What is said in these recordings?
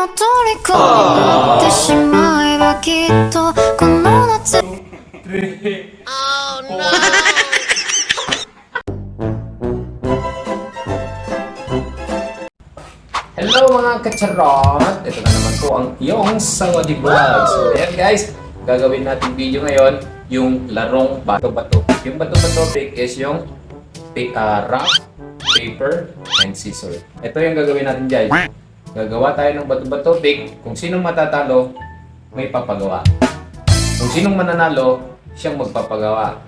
の虜になってしまえばきっとこの夏 Hello mga kacharot! Ito na naman po ang iyong Sawadi Vlog. So ayan guys, gagawin natin video ngayon yung larong bato-bato. Yung bato-bato pick is yung pick, uh, rock, paper, and scissor. Ito yung gagawin natin guys. Gagawa tayo ng bato-bato pick. Kung sinong matatalo, may papagawa. Kung sinong mananalo, siyang magpapagawa.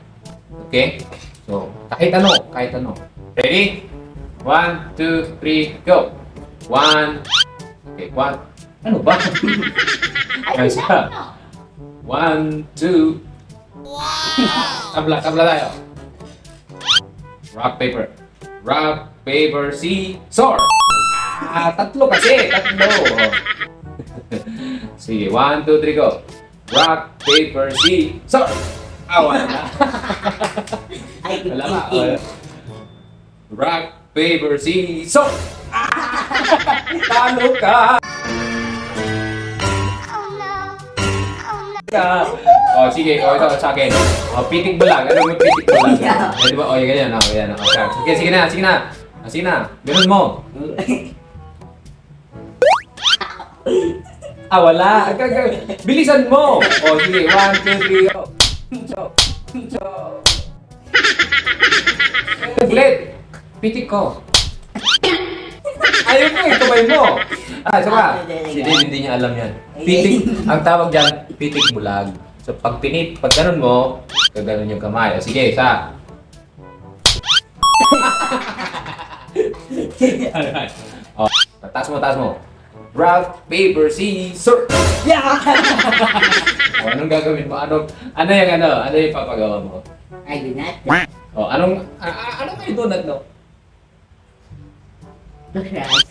Okay? So, kahit ano, kahit ano. Ready? One, two, three, go! One. Okay, one. Ano ba? Guys, ha? One, two. Tabla, tabla tayo. Rock, paper. Rock, paper, scissor. Ah, tatlo kasi. Tatlo. Sige, one, two, three, go. Rock, paper, scissor. Ah, wala na. Ay, Wala ba? Wala. Rock, paper, scissor. Talo ka! ka. Oh, sige. Oh, ito sa akin. Oh, pitik bulag. Ano mo pitik bulag? Yeah. Eh, di ba? Oh, yung ganyan. Oh, ganyan. Oh, sige, sige na. Sige na. Ah, sige na. Ganun mo. Ah, wala. Bilisan mo. Oh, sige. One, two, three, go. Chop. Chop. Ulit. Pitik ko. Ayaw mo eh, kamay mo. Ah, isa pa. Si Dave hindi niya alam yan. Pitik, ang tawag dyan, pitik bulag. So pag pinit, pag ganun mo, gaganon yung kamay. O sige, isa. Alright. O, taas mo, taas mo. Rock, paper, scissors. Yeah! O, anong gagawin mo? Ano, ano yung ano? Ano yung papagawa mo? Ay, yun na. O, anong, a, anong kayo donut, no? Right.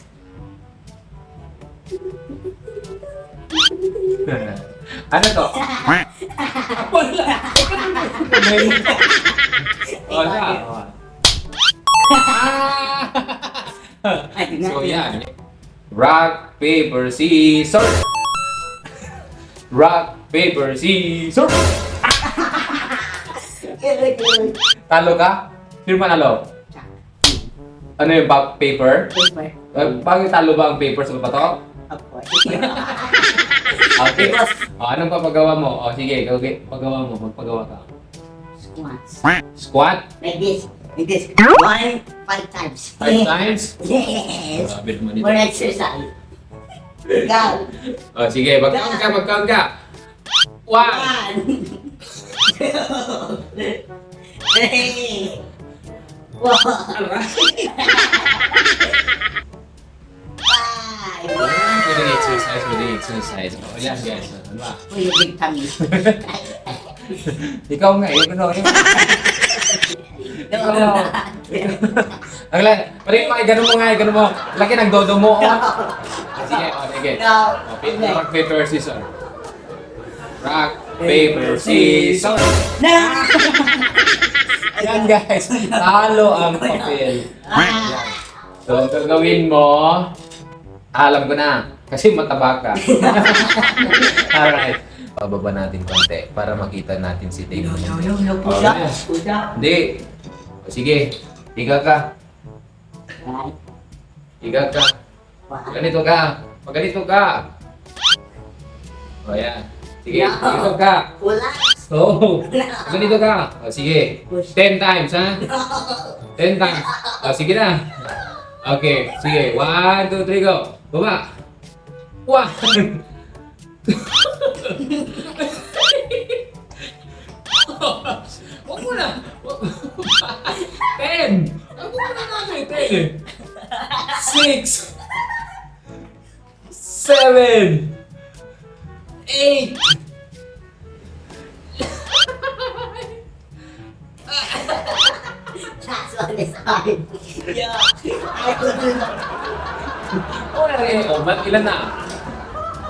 ano to? Wala. O. Ah! So yan. Rock, paper, scissors. Rock, paper, scissors. Talo ka? Sino manalo? Ano yung back paper? Paper. Uh, bakit talo ba ang paper sa bato? Opo. Okay. O, anong papagawa mo? O, sige, okay. Pagawa mo. Magpagawa ka. Squats. Squat? Like this. Like this. One, five times. Five times? Yes. Grabe naman ito. For exercise. Go. O, sige. Magkaon ka, magkaon ka. One. One. Two. Three. Four. Five. Pwedeng exercise, pwedeng exercise. O, yan guys. Ano ba? Big tummy. Ikaw nga, eh. Ano, no. Ang la, pare mo, ganun mo nga, ganun mo. Laki ng dodo mo. Oh. Sige, o, sige. No. Rock, paper, scissors. Rock, paper, scissors. Yan guys, talo ang papel. Yan. So, gagawin mo, alam ko na, kasi mataba ka. Alright. Pababa natin konti para makita natin si Dave. No, no, no, no. Push Oh, up. Push up. Hindi. Sige, higa ka. Higa ka. One. Ganito ka. Pag ganito ka. O yan. Sige, No. ganito ka. Relax. So, ganito ka. O sige. 10 times, ha? 10 times. O, sige na. Okay, sige. 1, 2, 3, go. Baba. 1. Huwag mo na. 10. Huwag mo na natin. 10. 6. 7. 8. That's one is hard. Yeah. I could do that. Oh, eh, oh, ba't ilan na?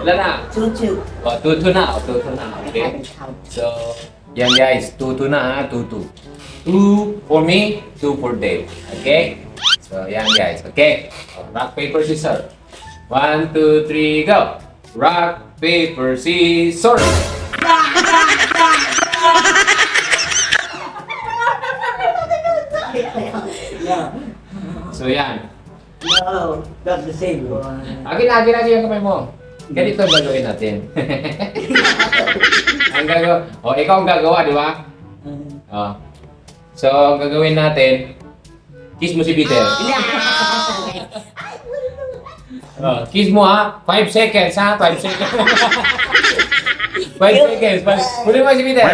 Ilan na? Two, two. Oh, tutu na. Oh, tutu na. I Okay. haven't counted. So, yan guys. Tutu na ha. Tutu. Two for me, two for Dave. Okay? So, yan guys. Okay? Oh, rock, paper, scissors. One, two, three, go! Rock, paper, scissors! So yan. No, not the same one. Agin, agin, agin yung kamay mo. Ganito gagawin natin. ang gagawa. O, ikaw ang gagawa, di ba? O. So, ang gagawin natin, kiss mo si Peter. Oh, kiss mo ha. 5 seconds ha. 5 seconds. 5 seconds. Five- Huli mo si Peter.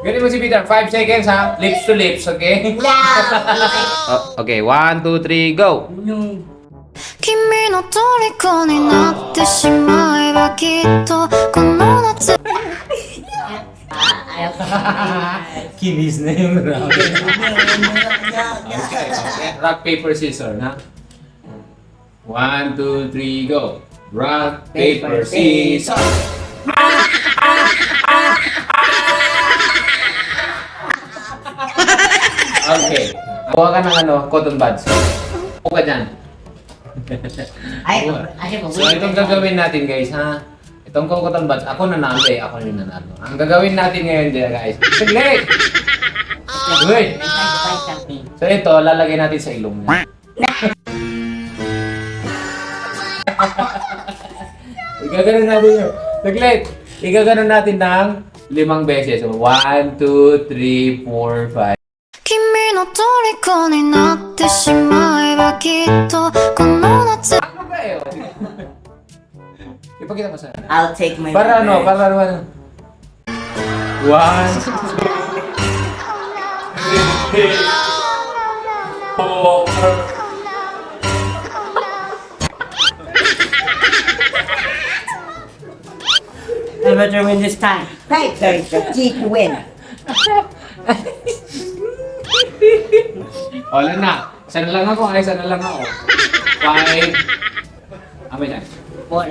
Ganun mo si Peter. 5 seconds ha. Lips to lips, okay? Oh, okay, 1, 2, 3, go! 君の虜になってしまえばきっとこの夏 Kinis na yung round. okay, okay. Rock, paper, scissors, ha? 1, 2, 3, go! Rock, paper, scissors! Okay. Kuha ka ng ano, cotton buds. Kuha ka dyan. Ay, ay, So, itong gagawin natin guys, ha? Itong cotton buds, ako nanalo eh. Ako yung nanalo. Ang gagawin natin ngayon dyan guys, saglit! Uy! So ito, lalagay natin sa ilong niya. Igaganon natin yun. Saglit! Igaganon natin ng limang beses. So, one, two, three, four, five. 君の虜になってしまえばきっとこの夏 Ano ba yun? Ipakita mo sa akin. I'll take my Para ano, para ano. ano. One, three, four, I better win this time. Right, there's the key to win. Wala na. Isa na lang ako, ay, isa na lang ako. Five. Ah, may na. Four.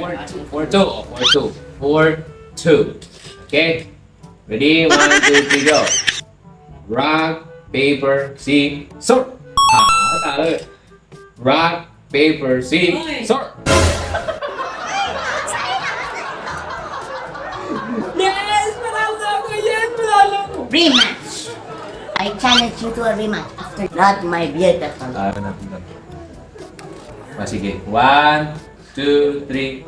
Four, two. O, four, two. Four, two. Okay? Ready? One, two, three, go. Rock, paper, scissors. Ah, talo. Rock, paper, scissors. Yes! Manalo ako! Yes! Manalo ako! Rematch! I challenge you to a rematch after not my beautiful. Ah, natin lang. Ah, sige. One, two, three.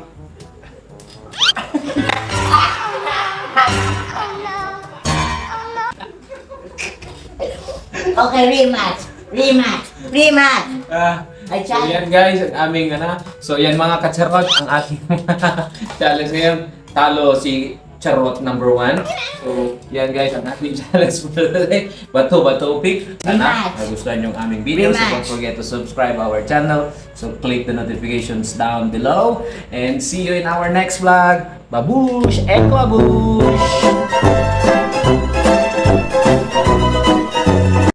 Okay, rematch! Rematch! Rematch! Ah, I so yan guys, ang aming ano. So yan mga kacharot, ang ating challenge ngayon. Talo si Charot number one. So yan guys, ang ating challenge for today. Bato Bato Pick. Sana nagustuhan yung aming video. So don't forget to subscribe our channel. So click the notifications down below. And see you in our next vlog. Babush! Eko Babush!